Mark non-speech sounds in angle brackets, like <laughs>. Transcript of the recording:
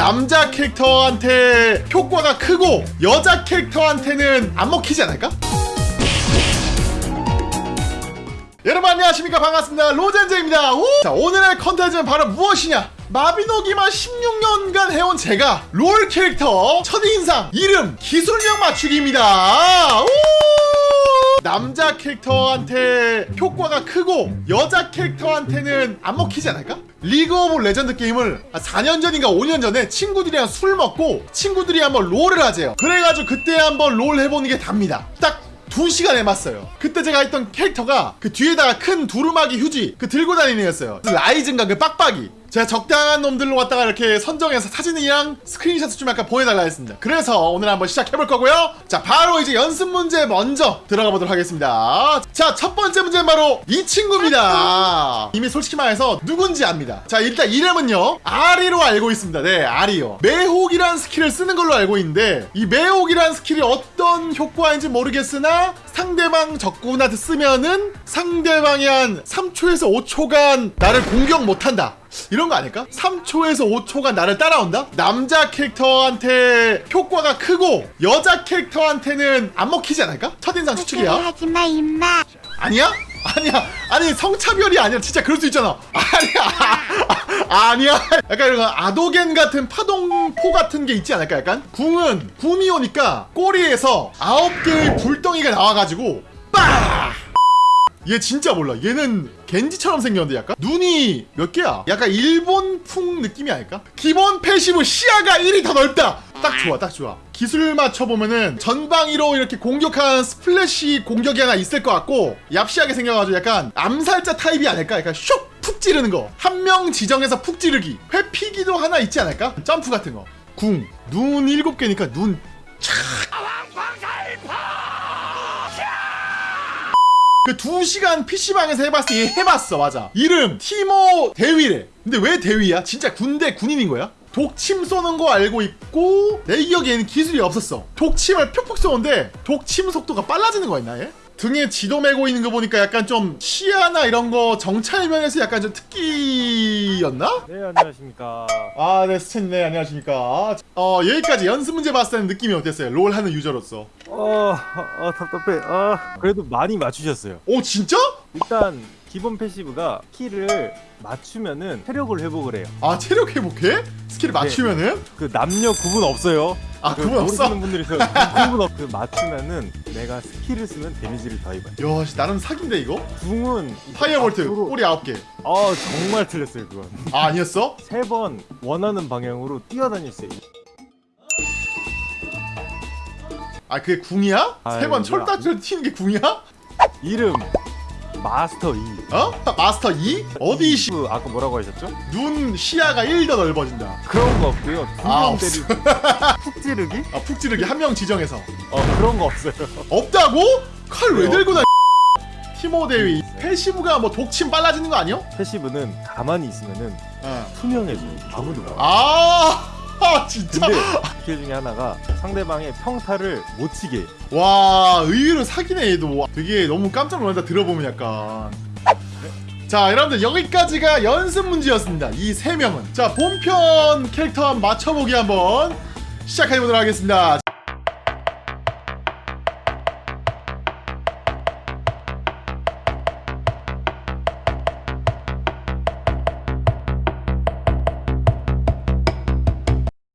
남자 캐릭터한테 효과가 크고 여자 캐릭터한테는 안 먹히지 않을까? 여러분 안녕하십니까 반갑습니다 로젠제입니다 오! 자 오늘의 컨텐츠는 바로 무엇이냐 마비노기만 16년간 해온 제가 롤 캐릭터 첫인상 이름 기술력 맞추기입니다 오! 남자 캐릭터한테 효과가 크고 여자 캐릭터한테는 안 먹히지 않을까? 리그 오브 레전드 게임을 한 4년 전인가 5년 전에 친구들이랑 술 먹고 친구들이 한번 롤을 하재요. 그래가지고 그때 한번 롤 해보는 게 답니다. 딱 2시간 해봤어요. 그때 제가 했던 캐릭터가 그 뒤에다가 큰 두루마기 휴지 그 들고 다니는 애였어요. 라이즈인가 그 빡빡이 제가 적당한 놈들로 갖다가 이렇게 선정해서 사진이랑 스크린샷을 좀 약간 보내달라 했습니다. 그래서 오늘 한번 시작해볼 거고요. 자 바로 이제 연습 문제 먼저 들어가 보도록 하겠습니다. 자 첫 번째 문제는 바로 이 친구입니다. 이미 솔직히 말해서 누군지 압니다. 자 일단 이름은요 아리로 알고 있습니다. 네 아리요. 매혹이란 스킬을 쓰는 걸로 알고 있는데 이 매혹이란 스킬이 어떤 효과인지 모르겠으나 상대방 적군한테 쓰면은 상대방이 한 3초에서 5초간 나를 공격 못한다 이런 거 아닐까? 3초에서 5초간 나를 따라온다? 남자 캐릭터한테 효과가 크고 여자 캐릭터한테는 안 먹히지 않을까? 첫인상 추측이야 하지마 임마 아니야? 아니야 아니 성차별이 아니라 진짜 그럴 수 있잖아 아니야 <laughs> 아, 니야 약간 이런 거 아도겐 같은 파동포 같은 게 있지 않을까 약간 궁은 궁이 오니까 꼬리에서 아홉 개의 불덩이가 나와가지고 빡! 얘 진짜 몰라. 얘는 겐지처럼 생겼는데 약간? 눈이 몇 개야? 약간 일본풍 느낌이 아닐까? 기본 passive 시야가 1이 더 넓다! 딱 좋아 딱 좋아. 기술 맞춰보면은 전방위로 이렇게 공격한 splash 공격이 하나 있을 것 같고 얍시하게 생겨가지고 약간 암살자 타입이 아닐까? 약간 슉 푹 찌르는 거. 한 명 지정해서 푹 찌르기. 회피기도 하나 있지 않을까? 점프 같은 거. 궁, 눈 일곱 개니까 눈 그 2시간 PC방에서 해봤을 때얘 해봤어 맞아 이름 티모 대위래 근데 왜 대위야? 진짜 군대 군인인 거야? 독침 쏘는 거 알고 있고 내 기억에는 기술이 없었어 독침을 푹푹 쏘는데 독침 속도가 빨라지는 거였나 얘? 등에 지도 메고 있는 거 보니까 약간 좀 시야나 이런 거 정찰 면에서 약간 좀 특기였나? 네 안녕하십니까 아, 네, 스탠, 네, 안녕하십니까. 어, 여기까지 연습 문제 봤을 때는 느낌이 어땠어요? 롤 하는 유저로서. 어, 어 답답해 아 그래도 많이 맞추셨어요 오, 진짜? 일단 기본 passive가 키를 맞추면은 체력을 회복을 해요 아, 체력 회복해? 스킬을 맞추면은? 그 남녀 구분 없어요 아, 그 구분 없어? 모르시는 분들이 있어요 그 구분 없. 그 맞추면은 내가 스킬을 쓰면 데미지를 더 입어요 야, 씨, 나름 사기인데, 이거? 궁은 fire bolt, 앞으로- 꼬리 9개. 아 정말 틀렸어요 그건 아, 아니었어? 세 번 원하는 방향으로 뛰어다닐 수 있어요 아, 그게 궁이야? 세 번 철딱철 튀는 게 궁이야? 이름 마스터 2 어? 마스터 2? 어디 시, 그 아까 뭐라고 하셨죠? 눈 시야가 1 더 넓어진다. 그런 거 없고요 아, 두명 때리기 <laughs> 푹 찌르기? 아, 푹 찌르기 한 명 지정해서. 어 그런 거 없어요 없다고? 칼 왜? 들고 다니? 티모 대위. 패시브가 뭐 독침 빨라지는 거 아니야? 패시브는 가만히 있으면은 어. 투명해져요. 아무도. 아, 아, <laughs> 진짜? 근데 스킬 중에 하나가 상대방의 평타를 못 치게. 와 의외로 사기네 얘도. 되게 너무 깜짝 놀란다 들어보면 약간. 자 여러분들 여기까지가 연습 문제였습니다. 이 세 명은. 자 본편 캐릭터 맞춰보기 한번 시작해보도록 하겠습니다